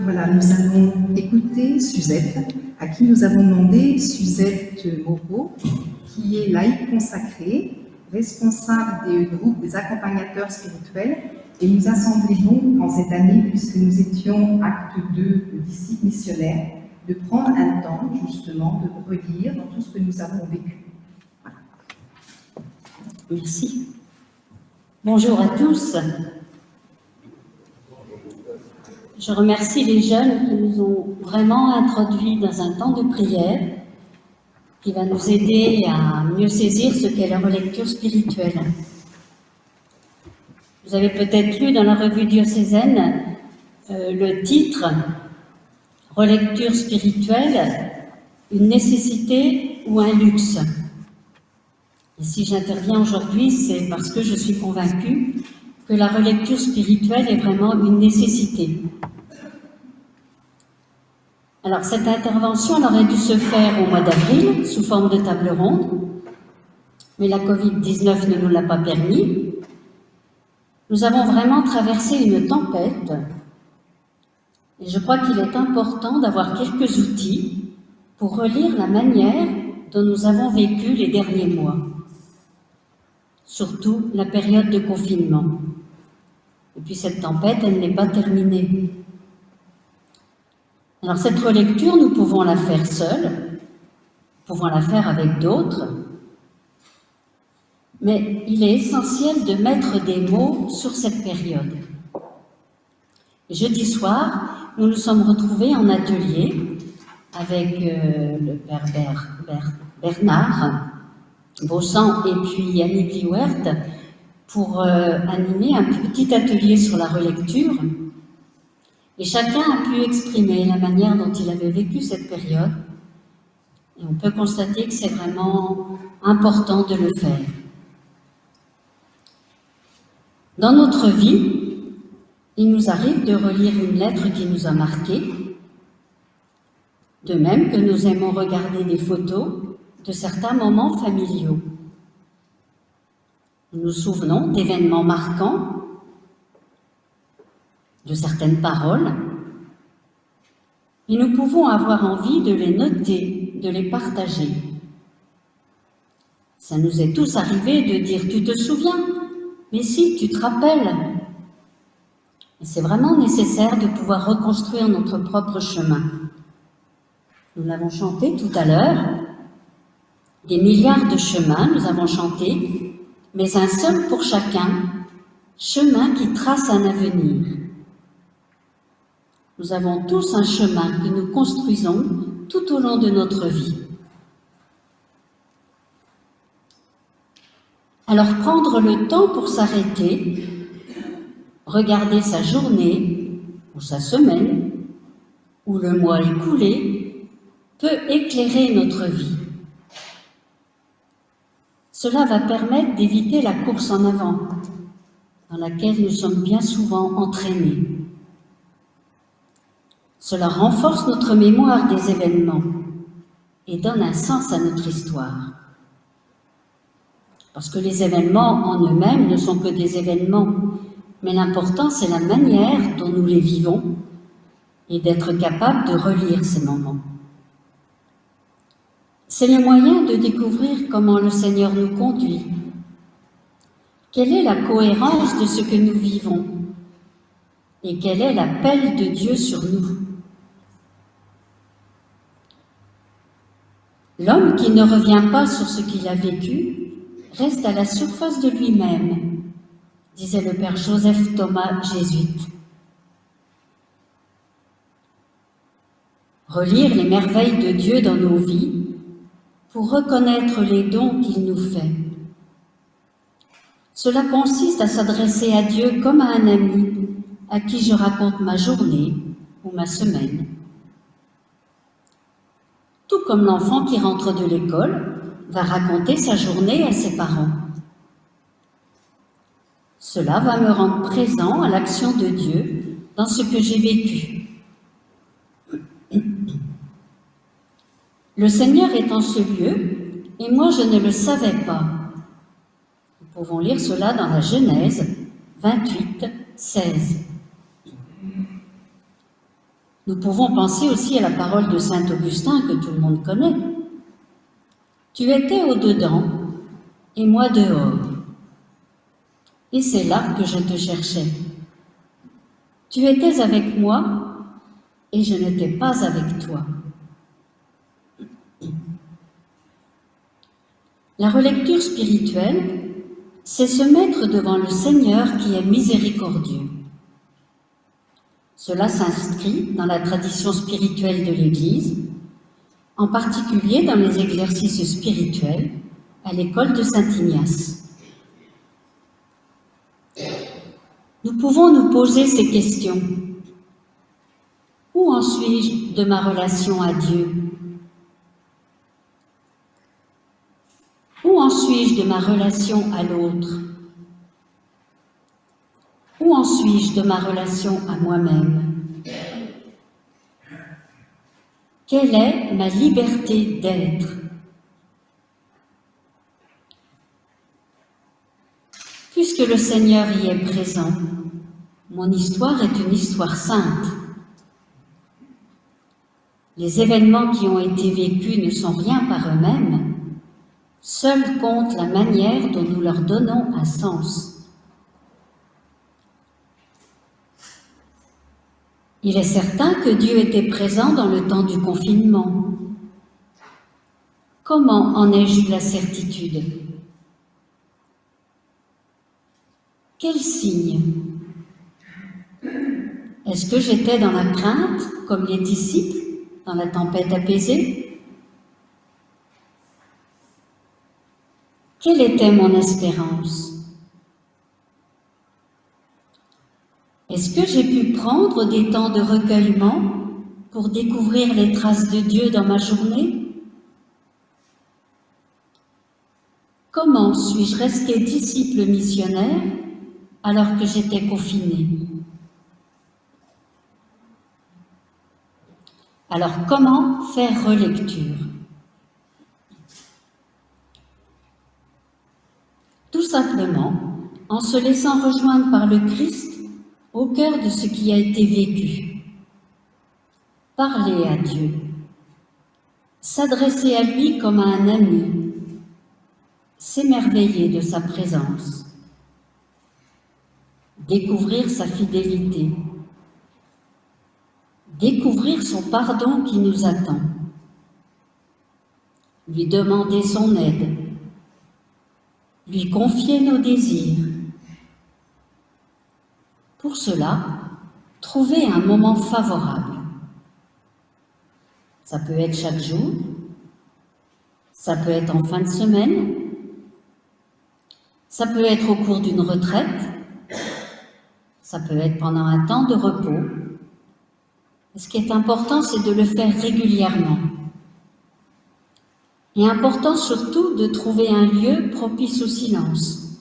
voilà, nous allons écouter Suzette, à qui nous avons demandé, Suzette Moreau, qui est laïque consacrée, responsable des groupes des accompagnateurs spirituels, et nous a semblé bon en cette année, puisque nous étions acte 2 de disciples missionnaires, de prendre un temps justement de relire dans tout ce que nous avons vécu. Merci. Bonjour à tous. Je remercie les jeunes qui nous ont vraiment introduits dans un temps de prière qui va nous aider à mieux saisir ce qu'est la relecture spirituelle. Vous avez peut-être lu dans la revue diocésaine euh, le titre « Relecture spirituelle, une nécessité ou un luxe ?» Et si j'interviens aujourd'hui, c'est parce que je suis convaincue que la relecture spirituelle est vraiment une nécessité. Alors, cette intervention aurait dû se faire au mois d'avril, sous forme de table ronde, mais la Covid-19 ne nous l'a pas permis. Nous avons vraiment traversé une tempête, et je crois qu'il est important d'avoir quelques outils pour relire la manière dont nous avons vécu les derniers mois, surtout la période de confinement. Et puis cette tempête, elle n'est pas terminée. Alors cette relecture, nous pouvons la faire seule, pouvons la faire avec d'autres, mais il est essentiel de mettre des mots sur cette période. Jeudi soir, nous nous sommes retrouvés en atelier avec euh, le père Bernard Bossan et puis Annie Bliwert pour euh, animer un petit atelier sur la relecture. Et chacun a pu exprimer la manière dont il avait vécu cette période. Et on peut constater que c'est vraiment important de le faire. Dans notre vie, il nous arrive de relire une lettre qui nous a marqué, de même que nous aimons regarder des photos de certains moments familiaux. Nous nous souvenons d'événements marquants, de certaines paroles, et nous pouvons avoir envie de les noter, de les partager. Ça nous est tous arrivé de dire « tu te souviens ?» Mais si, tu te rappelles C'est vraiment nécessaire de pouvoir reconstruire notre propre chemin. Nous l'avons chanté tout à l'heure, des milliards de chemins nous avons chanté, mais un seul pour chacun, chemin qui trace un avenir. Nous avons tous un chemin que nous construisons tout au long de notre vie. Alors prendre le temps pour s'arrêter, regarder sa journée ou sa semaine ou le mois écoulé peut éclairer notre vie. Cela va permettre d'éviter la course en avant, dans laquelle nous sommes bien souvent entraînés. Cela renforce notre mémoire des événements et donne un sens à notre histoire. Parce que les événements en eux-mêmes ne sont que des événements, mais l'important c'est la manière dont nous les vivons et d'être capable de relire ces moments. C'est le moyen de découvrir comment le Seigneur nous conduit. Quelle est la cohérence de ce que nous vivons? Et quel est l'appel de Dieu sur nous? L'homme qui ne revient pas sur ce qu'il a vécu reste à la surface de lui-même, disait le Père Joseph Thomas jésuite. Relire les merveilles de Dieu dans nos vies pour reconnaître les dons qu'il nous fait. Cela consiste à s'adresser à Dieu comme à un ami à qui je raconte ma journée ou ma semaine. Tout comme l'enfant qui rentre de l'école va raconter sa journée à ses parents. Cela va me rendre présent à l'action de Dieu dans ce que j'ai vécu. Le Seigneur est en ce lieu, et moi je ne le savais pas. Nous pouvons lire cela dans la Genèse 28, 16. Nous pouvons penser aussi à la parole de Saint Augustin que tout le monde connaît. Tu étais au-dedans et moi dehors. Et c'est là que je te cherchais. Tu étais avec moi et je n'étais pas avec toi. La relecture spirituelle, c'est se mettre devant le Seigneur qui est miséricordieux. Cela s'inscrit dans la tradition spirituelle de l'Église, en particulier dans les exercices spirituels à l'école de Saint-Ignace. Nous pouvons nous poser ces questions. Où en suis-je de ma relation à Dieu? Où en suis-je de ma relation à l'autre? Où en suis-je de ma relation à moi-même? Quelle est ma liberté d'être? Puisque le Seigneur y est présent, mon histoire est une histoire sainte. Les événements qui ont été vécus ne sont rien par eux-mêmes, Seul compte la manière dont nous leur donnons un sens. Il est certain que Dieu était présent dans le temps du confinement. Comment en ai-je eu la certitude? Quel signe? Est-ce que j'étais dans la crainte, comme les disciples, dans la tempête apaisée? Quelle était mon espérance? Est-ce que j'ai pu prendre des temps de recueillement pour découvrir les traces de Dieu dans ma journée? Comment suis-je resté disciple missionnaire alors que j'étais confiné? Alors comment faire relecture? Tout simplement en se laissant rejoindre par le Christ au cœur de ce qui a été vécu. Parler à Dieu, s'adresser à lui comme à un ami, s'émerveiller de sa présence, découvrir sa fidélité, découvrir son pardon qui nous attend, lui demander son aide, lui confier nos désirs. Pour cela, trouver un moment favorable. Ça peut être chaque jour, ça peut être en fin de semaine, ça peut être au cours d'une retraite, ça peut être pendant un temps de repos. Ce qui est important, c'est de le faire régulièrement. Et important surtout de trouver un lieu propice au silence.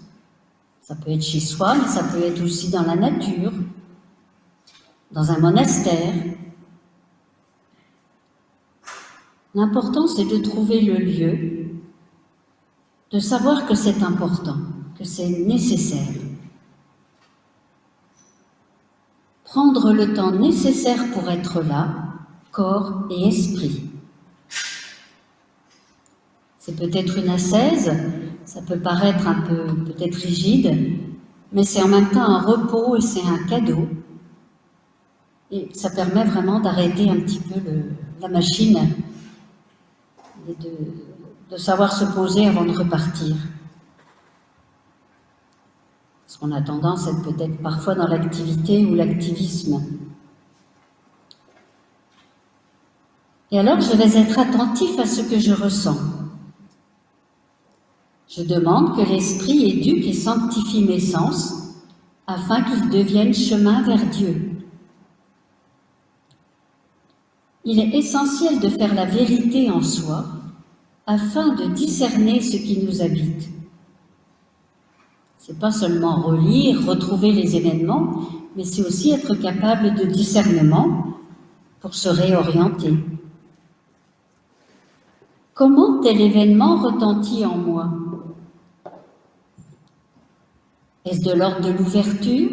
Ça peut être chez soi, mais ça peut être aussi dans la nature, dans un monastère. L'important, c'est de trouver le lieu, de savoir que c'est important, que c'est nécessaire. Prendre le temps nécessaire pour être là, corps et esprit. C'est peut-être une ascèse, ça peut paraître un peu peut-être rigide, mais c'est en même temps un repos et c'est un cadeau. Et ça permet vraiment d'arrêter un petit peu la machine et de, de savoir se poser avant de repartir. Parce qu'on a tendance à être peut-être parfois dans l'activité ou l'activisme. Et alors, je vais être attentif à ce que je ressens. Je demande que l'Esprit éduque et sanctifie mes sens afin qu'ils deviennent chemin vers Dieu. Il est essentiel de faire la vérité en soi afin de discerner ce qui nous habite. C'est pas seulement relire, retrouver les événements, mais c'est aussi être capable de discernement pour se réorienter. Comment tel événement retentit en moi? Est-ce de l'ordre de l'ouverture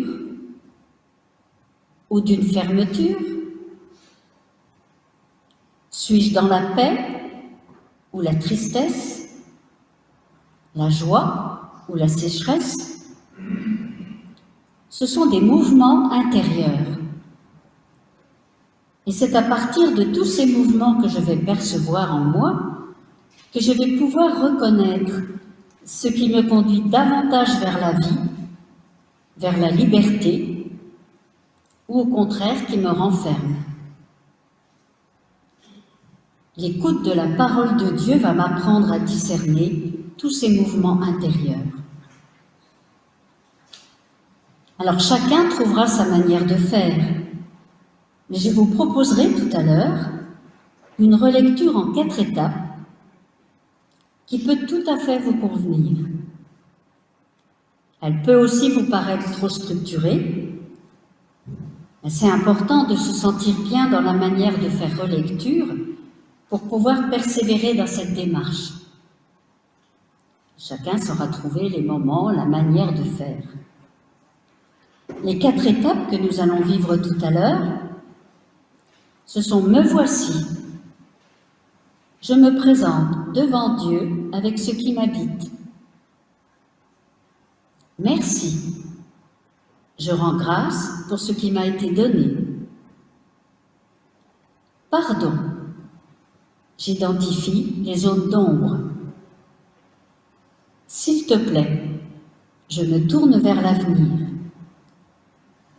ou d'une fermeture? Suis-je dans la paix ou la tristesse La joie ou la sécheresse? Ce sont des mouvements intérieurs. Et c'est à partir de tous ces mouvements que je vais percevoir en moi que je vais pouvoir reconnaître ce qui me conduit davantage vers la vie, vers la liberté, ou au contraire qui me renferme. L'écoute de la parole de Dieu va m'apprendre à discerner tous ces mouvements intérieurs. Alors chacun trouvera sa manière de faire, mais je vous proposerai tout à l'heure une relecture en quatre étapes qui peut tout à fait vous convenir. Elle peut aussi vous paraître trop structurée, c'est important de se sentir bien dans la manière de faire relecture pour pouvoir persévérer dans cette démarche. Chacun saura trouver les moments, la manière de faire. Les quatre étapes que nous allons vivre tout à l'heure, ce sont « me voici », je me présente devant Dieu avec ce qui m'habite. Merci. Je rends grâce pour ce qui m'a été donné. Pardon. J'identifie les zones d'ombre. S'il te plaît, je me tourne vers l'avenir.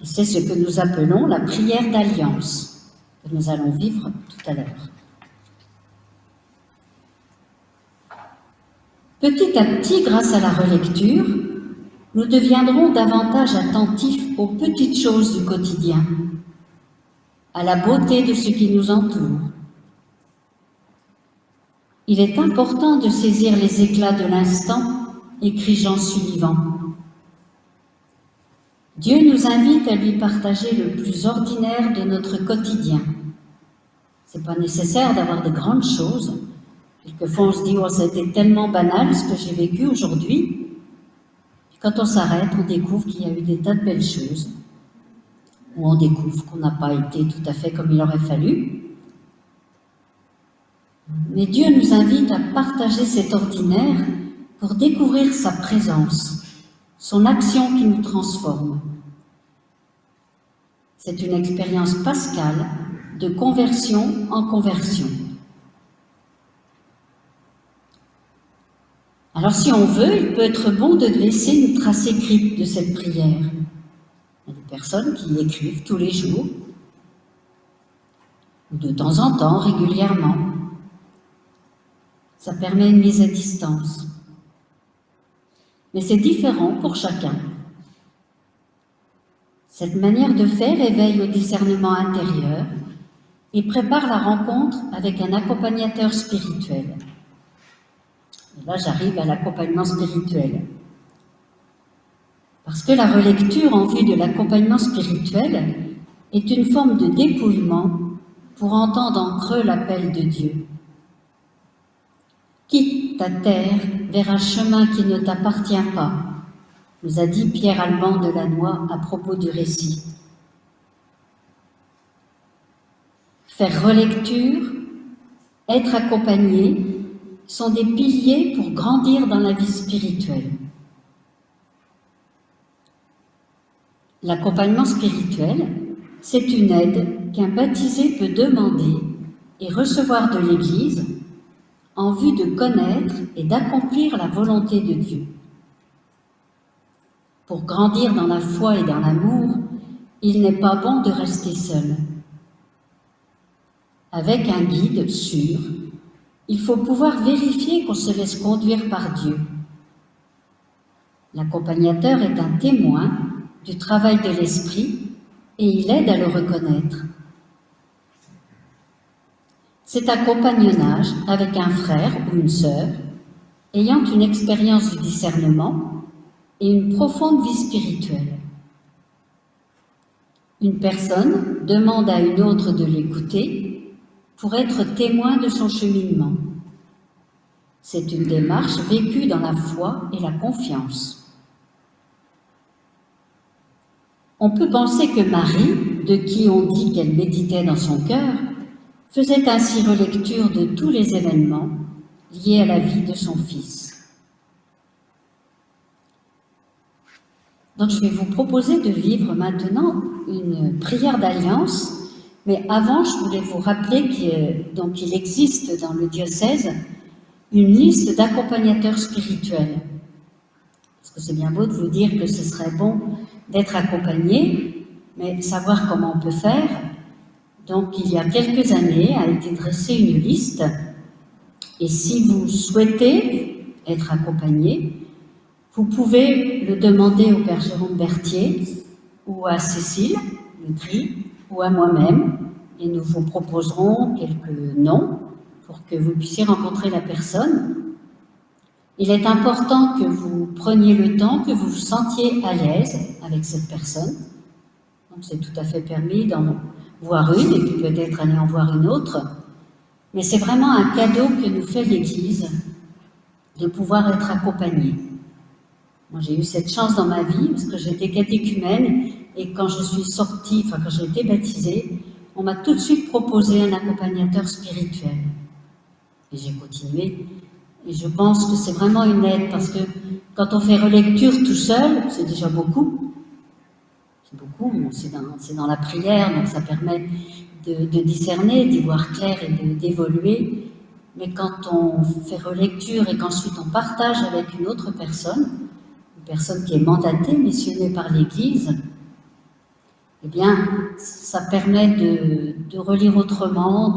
C'est ce que nous appelons la prière d'alliance, que nous allons vivre tout à l'heure. Petit à petit, grâce à la relecture, nous deviendrons davantage attentifs aux petites choses du quotidien, à la beauté de ce qui nous entoure. Il est important de saisir les éclats de l'instant, écrit Jean Sullivan. Dieu nous invite à lui partager le plus ordinaire de notre quotidien. Ce n'est pas nécessaire d'avoir de grandes choses, Quelquefois, on se dit, oh, été tellement banal ce que j'ai vécu aujourd'hui. Quand on s'arrête, on découvre qu'il y a eu des tas de belles choses. Ou on découvre qu'on n'a pas été tout à fait comme il aurait fallu. Mais Dieu nous invite à partager cet ordinaire pour découvrir sa présence, son action qui nous transforme. C'est une expérience pascale de conversion en conversion. Alors si on veut, il peut être bon de laisser une trace écrite de cette prière. Il y a des personnes qui écrivent tous les jours, ou de temps en temps, régulièrement. Ça permet une mise à distance. Mais c'est différent pour chacun. Cette manière de faire éveille au discernement intérieur et prépare la rencontre avec un accompagnateur spirituel là, j'arrive à l'accompagnement spirituel. Parce que la relecture en vue de l'accompagnement spirituel est une forme de dépouillement pour entendre en creux l'appel de Dieu. Quitte ta terre vers un chemin qui ne t'appartient pas, nous a dit Pierre Alban de Lannoy à propos du récit. Faire relecture, être accompagné, sont des piliers pour grandir dans la vie spirituelle. L'accompagnement spirituel, c'est une aide qu'un baptisé peut demander et recevoir de l'Église en vue de connaître et d'accomplir la volonté de Dieu. Pour grandir dans la foi et dans l'amour, il n'est pas bon de rester seul. Avec un guide sûr, il faut pouvoir vérifier qu'on se laisse conduire par Dieu. L'accompagnateur est un témoin du travail de l'esprit et il aide à le reconnaître. C'est un compagnonnage avec un frère ou une sœur ayant une expérience du discernement et une profonde vie spirituelle. Une personne demande à une autre de l'écouter pour être témoin de son cheminement. C'est une démarche vécue dans la foi et la confiance. On peut penser que Marie, de qui on dit qu'elle méditait dans son cœur, faisait ainsi relecture de tous les événements liés à la vie de son fils. Donc je vais vous proposer de vivre maintenant une prière d'alliance, mais avant je voulais vous rappeler qu'il existe dans le diocèse une liste d'accompagnateurs spirituels. Parce que c'est bien beau de vous dire que ce serait bon d'être accompagné, mais savoir comment on peut faire. Donc, il y a quelques années a été dressée une liste, et si vous souhaitez être accompagné, vous pouvez le demander au Père Jérôme Berthier ou à Cécile Le Gris ou à moi-même, et nous vous proposerons quelques noms pour que vous puissiez rencontrer la personne. Il est important que vous preniez le temps, que vous vous sentiez à l'aise avec cette personne. Donc c'est tout à fait permis d'en voir une et puis peut-être aller en voir une autre. Mais c'est vraiment un cadeau que nous fait l'Église de pouvoir être accompagné. Moi, j'ai eu cette chance dans ma vie parce que j'étais catéchumène et quand je suis sortie, enfin quand j'ai été baptisée, on m'a tout de suite proposé un accompagnateur spirituel. Et j'ai continué. Et je pense que c'est vraiment une aide parce que quand on fait relecture tout seul, c'est déjà beaucoup. C'est beaucoup, c'est dans, dans, la prière, donc ça permet de, discerner, d'y voir clair et d'évoluer. Mais quand on fait relecture et qu'ensuite on partage avec une autre personne, une personne qui est mandatée, missionnée par l'Église, eh bien, ça permet de, relire autrement,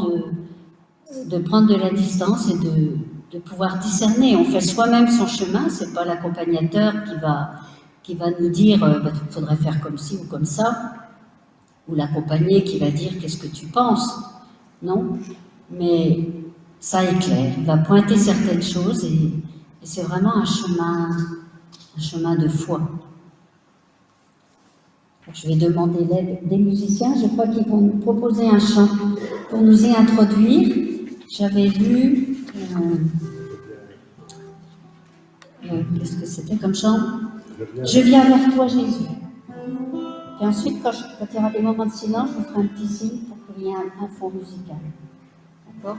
de, prendre de la distance et de, pouvoir discerner. On fait soi-même son chemin, c'est pas l'accompagnateur qui va, qui va nous dire il euh, bah, faudrait faire comme ci ou comme ça, ou l'accompagné qui va dire qu'est-ce que tu penses. Non, mais ça éclaire, il va pointer certaines choses et, c'est vraiment un chemin, un chemin de foi. Je vais demander l'aide des musiciens. Je crois qu'ils vont nous proposer un chant pour nous y introduire j'avais lu, euh, euh, qu'est-ce que c'était comme chant? Je viens vers toi Jésus. Et ensuite, quand, il y aura des moments de silence, je vous ferai un petit signe pour qu'il y ait un, un fond musical. D'accord?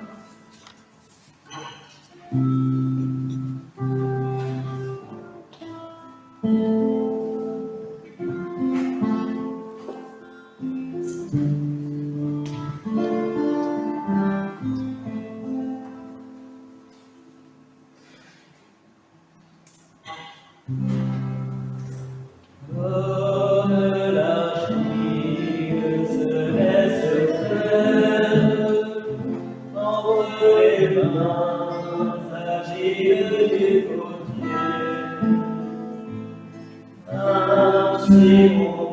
Senhor.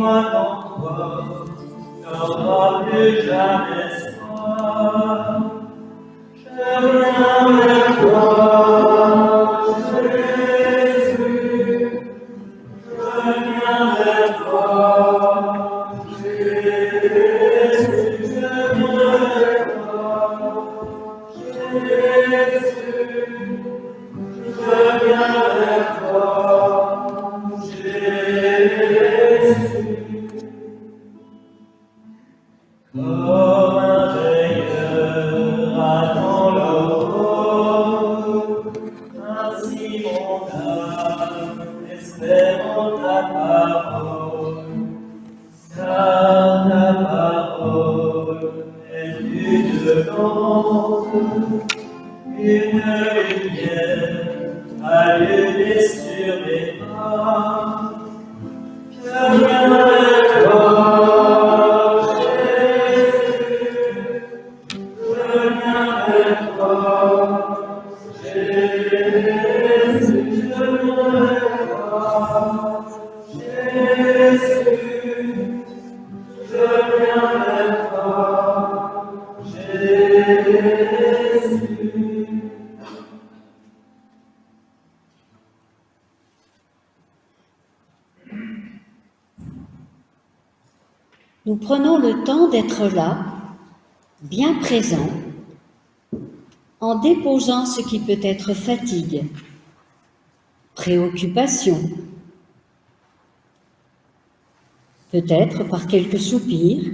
Lord. Prenons le temps d'être là, bien présent, en déposant ce qui peut être fatigue, préoccupation, peut-être par quelques soupirs,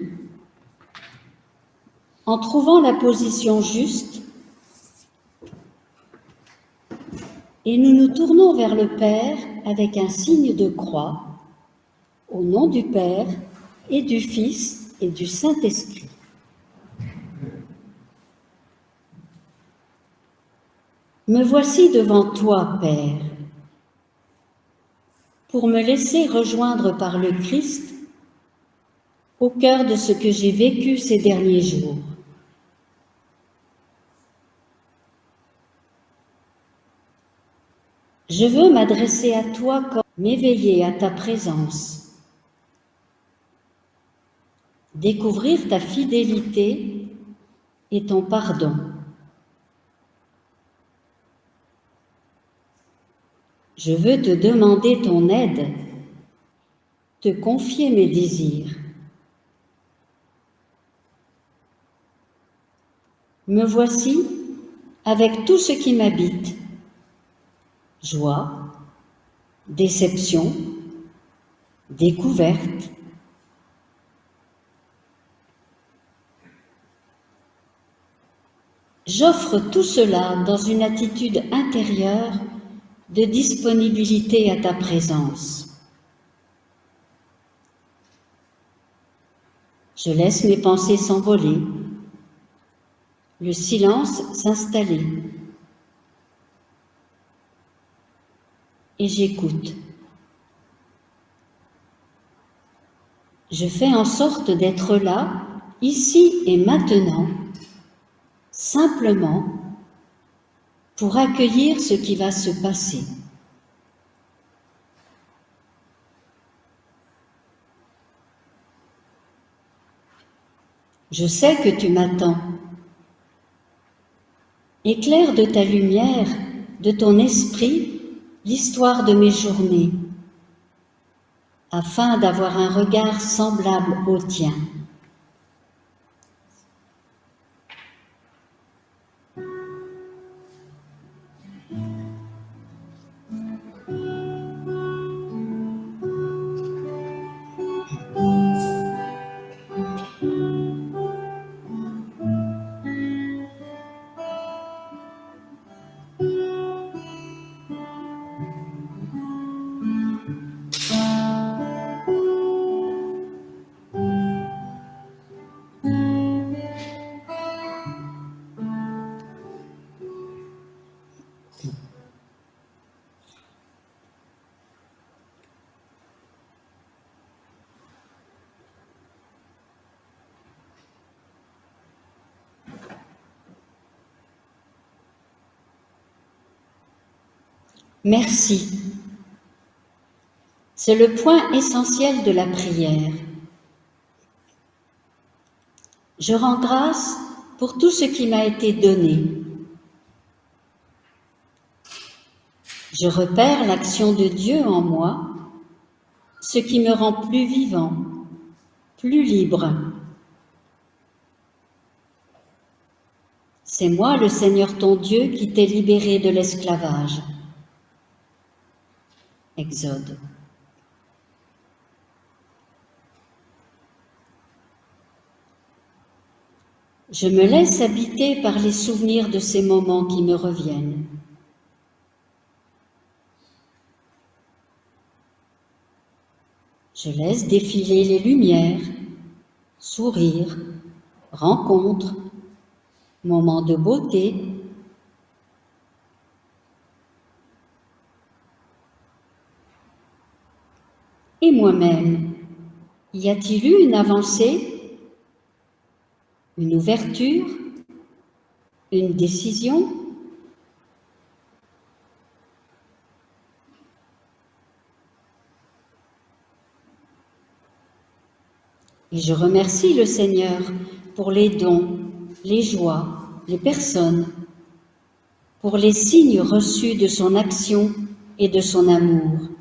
en trouvant la position juste, et nous nous tournons vers le Père avec un signe de croix, au nom du Père et du Fils et du Saint-Esprit. Me voici devant toi, Père, pour me laisser rejoindre par le Christ au cœur de ce que j'ai vécu ces derniers jours. Je veux m'adresser à toi comme m'éveiller à ta présence, découvrir ta fidélité et ton pardon. Je veux te demander ton aide, te confier mes désirs. Me voici avec tout ce qui m'habite joie, déception, découverte. J'offre tout cela dans une attitude intérieure de disponibilité à ta présence. Je laisse mes pensées s'envoler, le silence s'installer. et j'écoute. Je fais en sorte d'être là, ici et maintenant, simplement pour accueillir ce qui va se passer. Je sais que tu m'attends. Éclaire de ta lumière, de ton esprit, l'histoire de mes journées, afin d'avoir un regard semblable au tien. Merci. C'est le point essentiel de la prière. Je rends grâce pour tout ce qui m'a été donné. Je repère l'action de Dieu en moi, ce qui me rend plus vivant, plus libre. C'est moi, le Seigneur ton Dieu, qui t'ai libéré de l'esclavage. Exode. Je me laisse habiter par les souvenirs de ces moments qui me reviennent. Je laisse défiler les lumières, sourires, rencontres, moments de beauté, Moi-même, y a-t-il eu une avancée, une ouverture, une décision? Et je remercie le Seigneur pour les dons, les joies, les personnes, pour les signes reçus de son action et de son amour.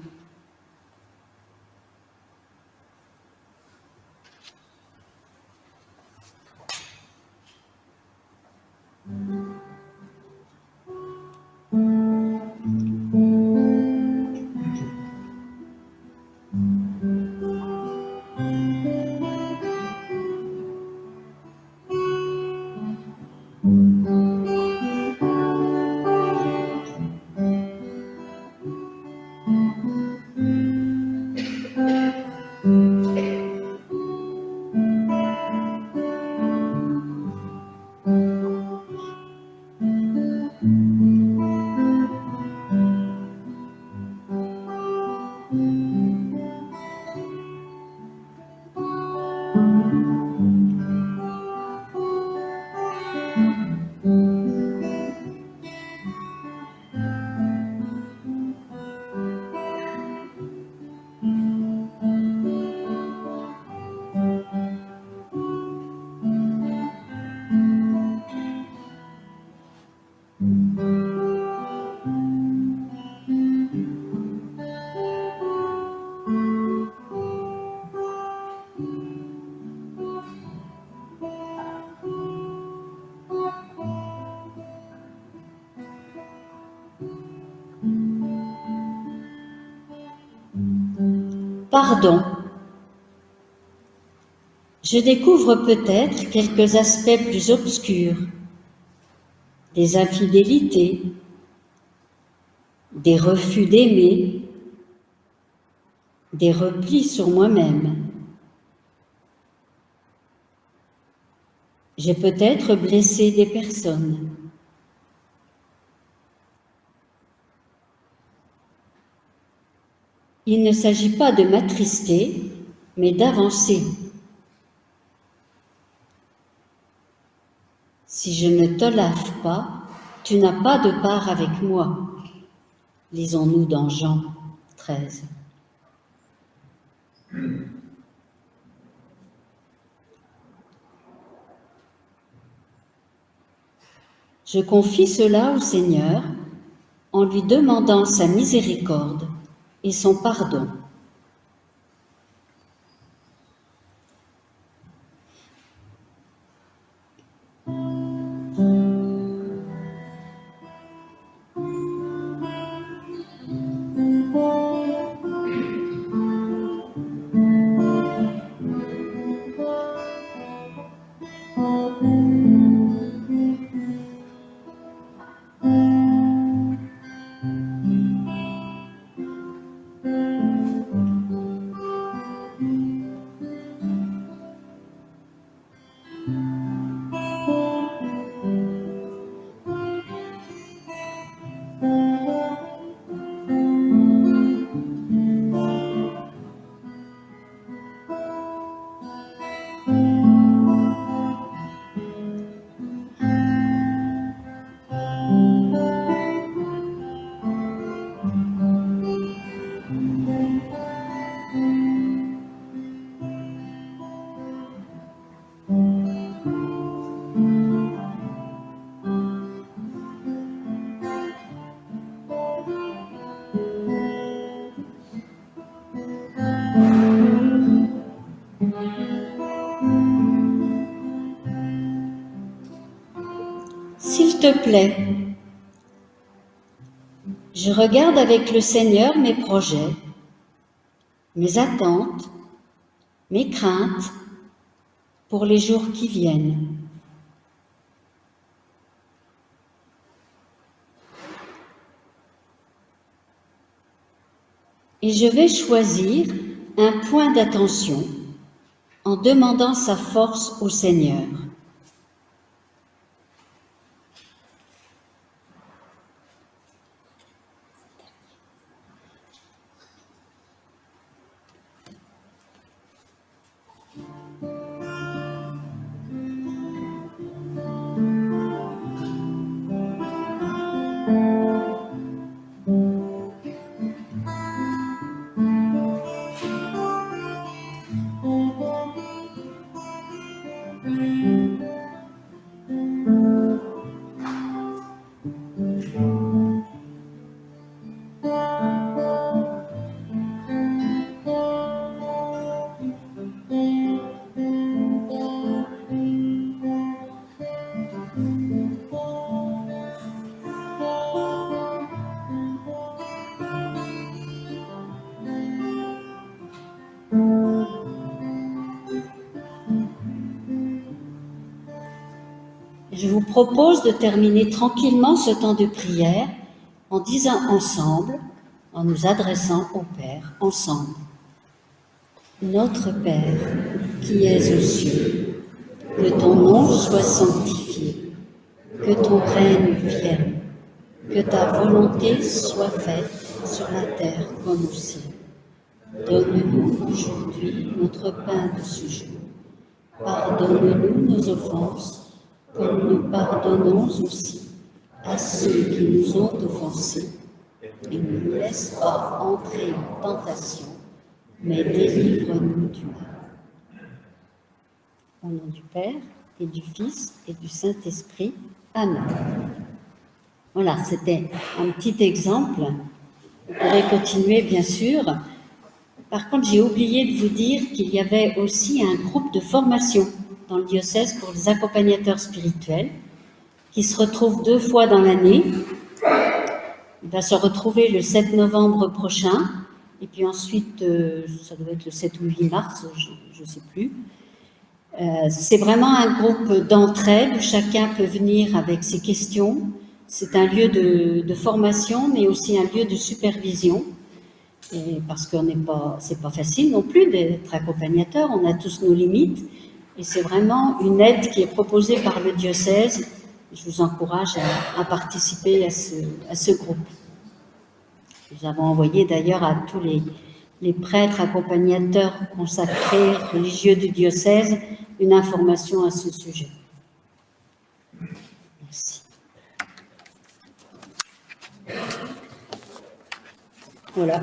Pardon. Je découvre peut-être quelques aspects plus obscurs, des infidélités, des refus d'aimer, des replis sur moi-même. J'ai peut-être blessé des personnes. Il ne s'agit pas de m'attrister, mais d'avancer. Si je ne te lave pas, tu n'as pas de part avec moi. Lisons-nous dans Jean 13. Je confie cela au Seigneur en lui demandant sa miséricorde et son pardon. Plaît, je regarde avec le Seigneur mes projets, mes attentes, mes craintes pour les jours qui viennent. Et je vais choisir un point d'attention en demandant sa force au Seigneur. Je vous propose de terminer tranquillement ce temps de prière en disant ensemble, en nous adressant au Père, ensemble. Notre Père, qui es aux cieux, que ton nom soit sanctifié, que ton règne vienne, que ta volonté soit faite sur la terre comme au ciel. Donne-nous aujourd'hui notre pain de ce jour. Pardonne-nous nos offenses, comme nous pardonnons aussi à ceux qui nous ont offensés. Et ne nous laisse pas entrer en tentation, mais délivre-nous du mal. Au nom du Père et du Fils et du Saint-Esprit. Amen. Voilà, c'était un petit exemple. Vous pourrez continuer, bien sûr. Par contre, j'ai oublié de vous dire qu'il y avait aussi un groupe de formation dans le diocèse pour les accompagnateurs spirituels qui se retrouve deux fois dans l'année. Il va se retrouver le 7 novembre prochain Et puis ensuite, euh, ça doit être le 7 ou 8 mars, je ne sais plus. Euh, c'est vraiment un groupe d'entraide où chacun peut venir avec ses questions. C'est un lieu de, formation, mais aussi un lieu de supervision. Et parce que n'est pas, pas facile non plus d'être accompagnateur. On a tous nos limites. Et c'est vraiment une aide qui est proposée par le diocèse. Je vous encourage à, participer à ce, à ce groupe. Nous avons envoyé d'ailleurs à tous les, les prêtres accompagnateurs consacrés religieux du diocèse une information à ce sujet. Merci. Voilà.